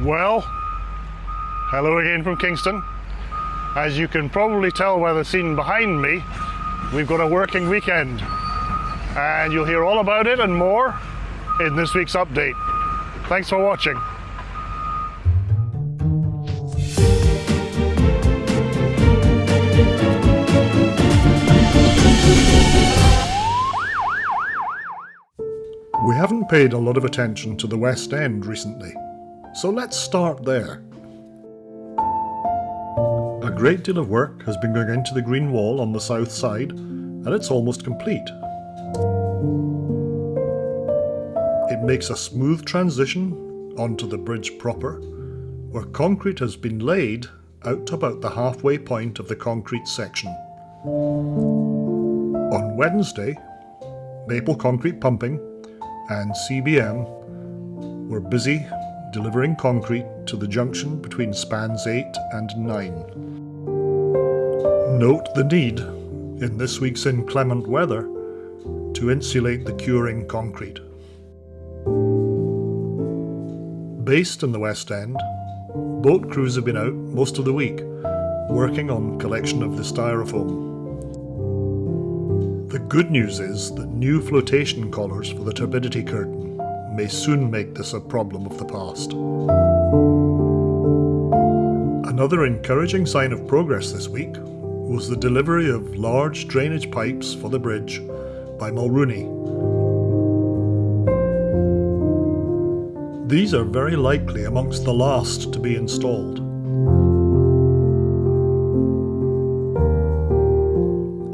Well, hello again from Kingston. As you can probably tell by the scene behind me, we've got a working weekend. And you'll hear all about it and more in this week's update. Thanks for watching. We haven't paid a lot of attention to the West End recently, so let's start there. A great deal of work has been going into the green wall on the south side, and it's almost complete. It makes a smooth transition onto the bridge proper, where concrete has been laid out to about the halfway point of the concrete section. On Wednesday, Maple Concrete Pumping and CBM were busy delivering concrete to the junction between spans 8 and 9. Note the need, in this week's inclement weather, to insulate the curing concrete. Based in the West End, boat crews have been out most of the week working on collection of the styrofoam. The good news is that new flotation collars for the turbidity curtain may soon make this a problem of the past. Another encouraging sign of progress this week was the delivery of large drainage pipes for the bridge by Mulrooney. These are very likely amongst the last to be installed.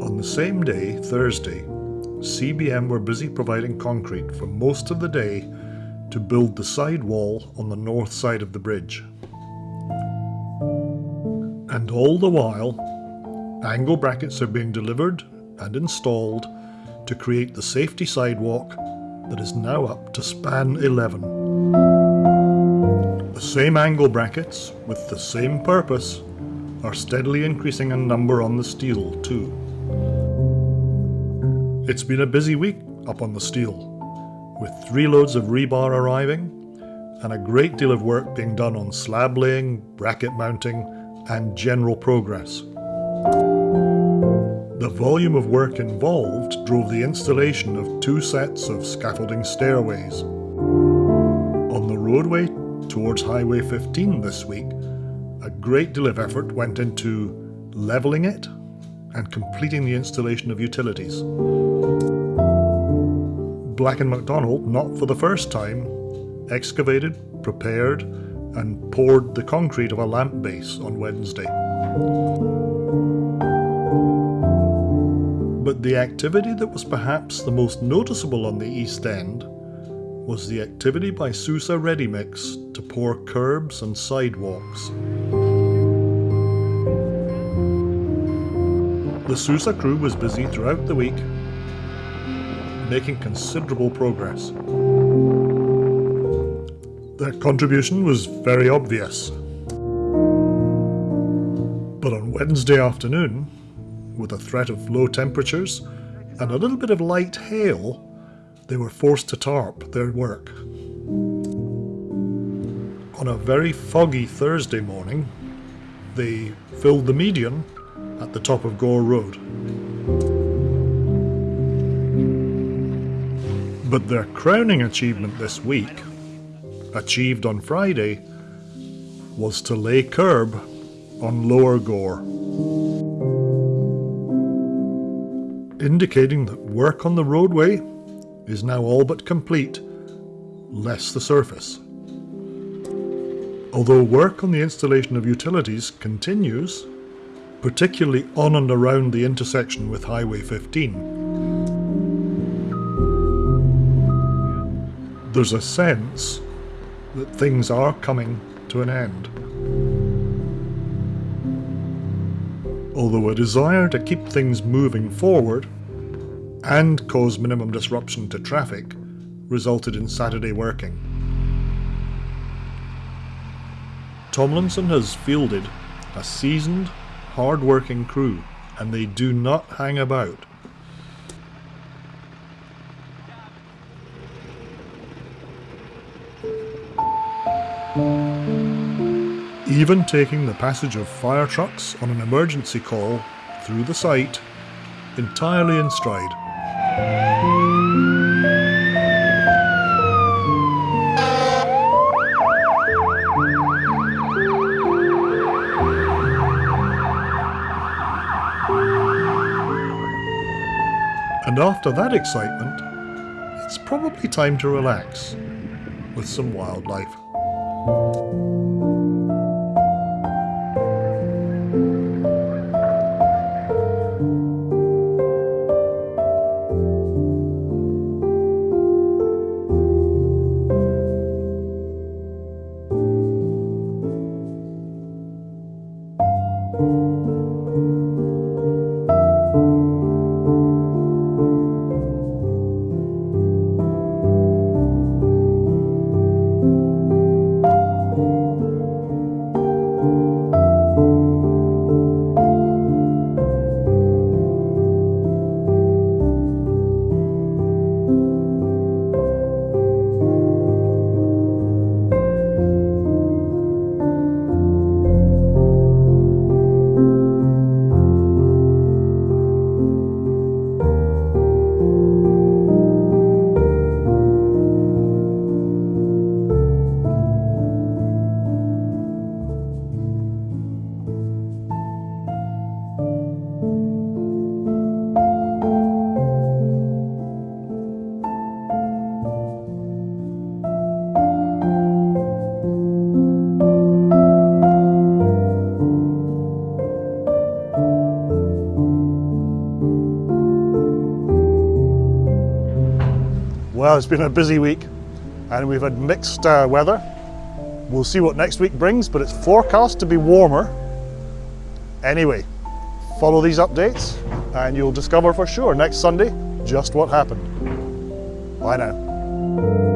On the same day, Thursday, CBM were busy providing concrete for most of the day to build the side wall on the north side of the bridge. And all the while, angle brackets are being delivered and installed to create the safety sidewalk that is now up to span 11. The same angle brackets, with the same purpose, are steadily increasing in number on the steel too. It's been a busy week up on the steel, with three loads of rebar arriving and a great deal of work being done on slab laying, bracket mounting and general progress. The volume of work involved drove the installation of two sets of scaffolding stairways. On the roadway towards Highway 15 this week, a great deal of effort went into levelling it and completing the installation of utilities. Black & McDonald, not for the first time, excavated, prepared and poured the concrete of a lamp base on Wednesday. But the activity that was perhaps the most noticeable on the East End was the activity by Sousa Ready Mix to pour curbs and sidewalks. The Sousa crew was busy throughout the week, making considerable progress. Their contribution was very obvious. But on Wednesday afternoon, with a threat of low temperatures and a little bit of light hail, they were forced to tarp their work. On a very foggy Thursday morning, they filled the median at the top of Gore Road. But their crowning achievement this week, achieved on Friday, was to lay curb on Lower Gore. Indicating that work on the roadway is now all but complete, less the surface. Although work on the installation of utilities continues, particularly on and around the intersection with Highway 15. There's a sense that things are coming to an end. Although a desire to keep things moving forward and cause minimum disruption to traffic resulted in Saturday working. Tomlinson has fielded a seasoned hard-working crew, and they do not hang about. Even taking the passage of fire trucks on an emergency call through the site entirely in stride. And after that excitement, it's probably time to relax with some wildlife. Well, it's been a busy week and we've had mixed uh, weather. We'll see what next week brings, but it's forecast to be warmer. Anyway, follow these updates and you'll discover for sure next Sunday just what happened. Bye now.